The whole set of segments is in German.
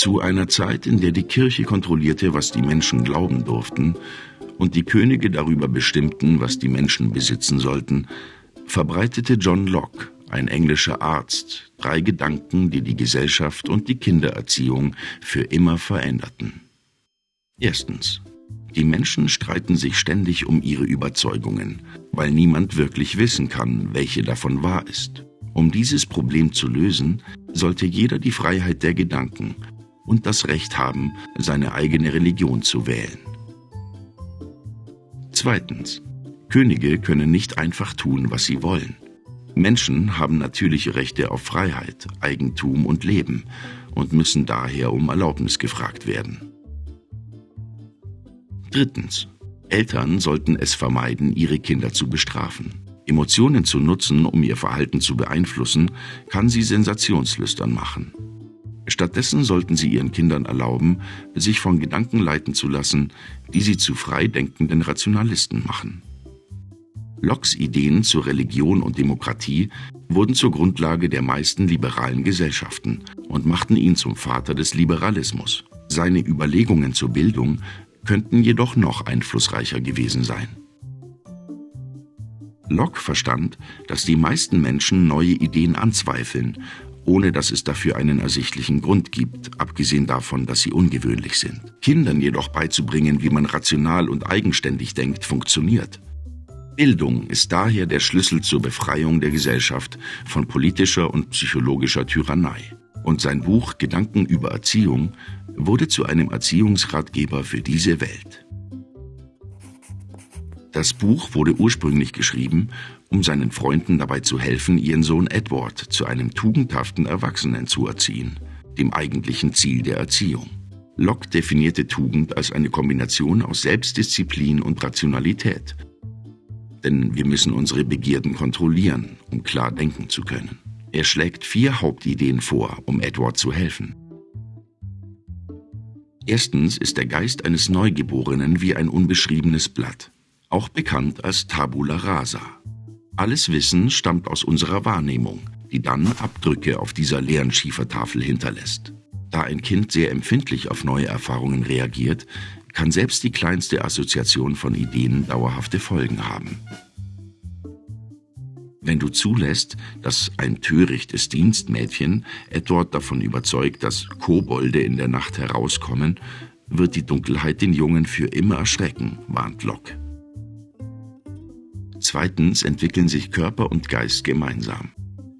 Zu einer Zeit, in der die Kirche kontrollierte, was die Menschen glauben durften, und die Könige darüber bestimmten, was die Menschen besitzen sollten, verbreitete John Locke, ein englischer Arzt, drei Gedanken, die die Gesellschaft und die Kindererziehung für immer veränderten. Erstens. Die Menschen streiten sich ständig um ihre Überzeugungen, weil niemand wirklich wissen kann, welche davon wahr ist. Um dieses Problem zu lösen, sollte jeder die Freiheit der Gedanken und das Recht haben, seine eigene Religion zu wählen. Zweitens. Könige können nicht einfach tun, was sie wollen. Menschen haben natürliche Rechte auf Freiheit, Eigentum und Leben und müssen daher um Erlaubnis gefragt werden. Drittens. Eltern sollten es vermeiden, ihre Kinder zu bestrafen. Emotionen zu nutzen, um ihr Verhalten zu beeinflussen, kann sie sensationslüstern machen. Stattdessen sollten sie ihren Kindern erlauben, sich von Gedanken leiten zu lassen, die sie zu frei denkenden Rationalisten machen. Locks Ideen zur Religion und Demokratie wurden zur Grundlage der meisten liberalen Gesellschaften und machten ihn zum Vater des Liberalismus. Seine Überlegungen zur Bildung könnten jedoch noch einflussreicher gewesen sein. Locke verstand, dass die meisten Menschen neue Ideen anzweifeln, ohne dass es dafür einen ersichtlichen Grund gibt, abgesehen davon, dass sie ungewöhnlich sind. Kindern jedoch beizubringen, wie man rational und eigenständig denkt, funktioniert. Bildung ist daher der Schlüssel zur Befreiung der Gesellschaft von politischer und psychologischer Tyrannei. Und sein Buch Gedanken über Erziehung wurde zu einem Erziehungsratgeber für diese Welt. Das Buch wurde ursprünglich geschrieben, um seinen Freunden dabei zu helfen, ihren Sohn Edward zu einem tugendhaften Erwachsenen zu erziehen, dem eigentlichen Ziel der Erziehung. Locke definierte Tugend als eine Kombination aus Selbstdisziplin und Rationalität. Denn wir müssen unsere Begierden kontrollieren, um klar denken zu können. Er schlägt vier Hauptideen vor, um Edward zu helfen. Erstens ist der Geist eines Neugeborenen wie ein unbeschriebenes Blatt, auch bekannt als Tabula rasa. Alles Wissen stammt aus unserer Wahrnehmung, die dann Abdrücke auf dieser leeren Schiefertafel hinterlässt. Da ein Kind sehr empfindlich auf neue Erfahrungen reagiert, kann selbst die kleinste Assoziation von Ideen dauerhafte Folgen haben. Wenn du zulässt, dass ein törichtes Dienstmädchen Edward davon überzeugt, dass Kobolde in der Nacht herauskommen, wird die Dunkelheit den Jungen für immer erschrecken, warnt Locke. Zweitens entwickeln sich Körper und Geist gemeinsam.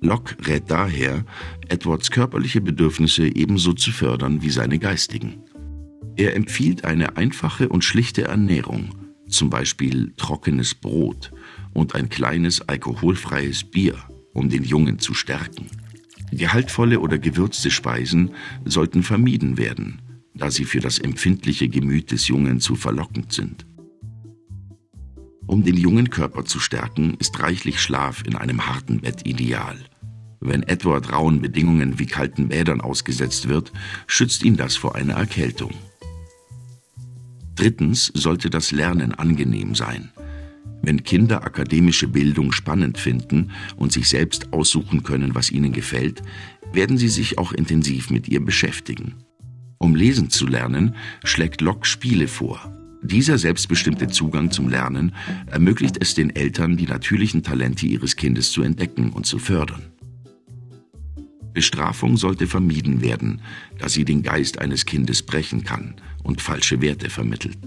Locke rät daher, Edwards körperliche Bedürfnisse ebenso zu fördern wie seine geistigen. Er empfiehlt eine einfache und schlichte Ernährung, zum Beispiel trockenes Brot und ein kleines alkoholfreies Bier, um den Jungen zu stärken. Gehaltvolle oder gewürzte Speisen sollten vermieden werden, da sie für das empfindliche Gemüt des Jungen zu verlockend sind. Um den jungen Körper zu stärken, ist reichlich Schlaf in einem harten Bett ideal. Wenn Edward rauen Bedingungen wie kalten Bädern ausgesetzt wird, schützt ihn das vor einer Erkältung. Drittens sollte das Lernen angenehm sein. Wenn Kinder akademische Bildung spannend finden und sich selbst aussuchen können, was ihnen gefällt, werden sie sich auch intensiv mit ihr beschäftigen. Um lesen zu lernen, schlägt Locke Spiele vor. Dieser selbstbestimmte Zugang zum Lernen ermöglicht es den Eltern, die natürlichen Talente ihres Kindes zu entdecken und zu fördern. Bestrafung sollte vermieden werden, da sie den Geist eines Kindes brechen kann und falsche Werte vermittelt.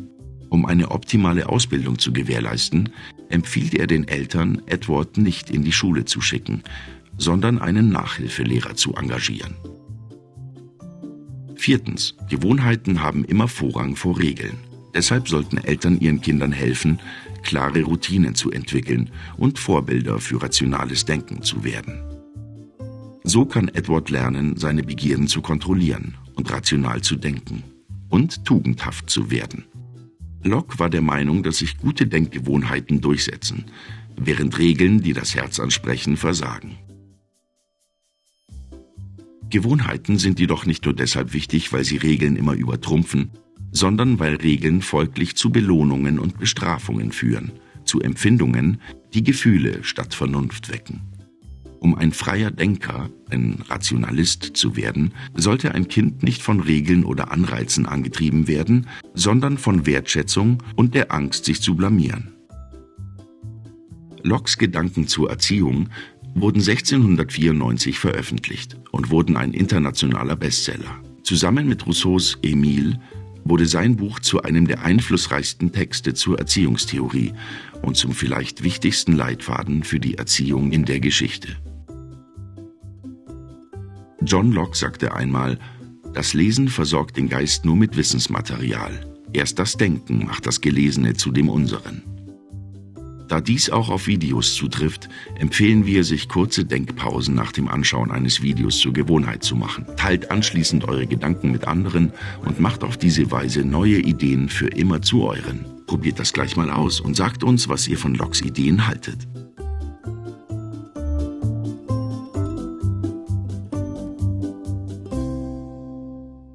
Um eine optimale Ausbildung zu gewährleisten, empfiehlt er den Eltern, Edward nicht in die Schule zu schicken, sondern einen Nachhilfelehrer zu engagieren. Viertens. Gewohnheiten haben immer Vorrang vor Regeln. Deshalb sollten Eltern ihren Kindern helfen, klare Routinen zu entwickeln und Vorbilder für rationales Denken zu werden. So kann Edward lernen, seine Begierden zu kontrollieren und rational zu denken und tugendhaft zu werden. Locke war der Meinung, dass sich gute Denkgewohnheiten durchsetzen, während Regeln, die das Herz ansprechen, versagen. Gewohnheiten sind jedoch nicht nur deshalb wichtig, weil sie Regeln immer übertrumpfen, sondern weil Regeln folglich zu Belohnungen und Bestrafungen führen, zu Empfindungen, die Gefühle statt Vernunft wecken. Um ein freier Denker, ein Rationalist zu werden, sollte ein Kind nicht von Regeln oder Anreizen angetrieben werden, sondern von Wertschätzung und der Angst, sich zu blamieren. Locks Gedanken zur Erziehung wurden 1694 veröffentlicht und wurden ein internationaler Bestseller. Zusammen mit Rousseaus Emile wurde sein Buch zu einem der einflussreichsten Texte zur Erziehungstheorie und zum vielleicht wichtigsten Leitfaden für die Erziehung in der Geschichte. John Locke sagte einmal, das Lesen versorgt den Geist nur mit Wissensmaterial. Erst das Denken macht das Gelesene zu dem unseren. Da dies auch auf Videos zutrifft, empfehlen wir, sich kurze Denkpausen nach dem Anschauen eines Videos zur Gewohnheit zu machen. Teilt anschließend eure Gedanken mit anderen und macht auf diese Weise neue Ideen für immer zu euren. Probiert das gleich mal aus und sagt uns, was ihr von Loks Ideen haltet.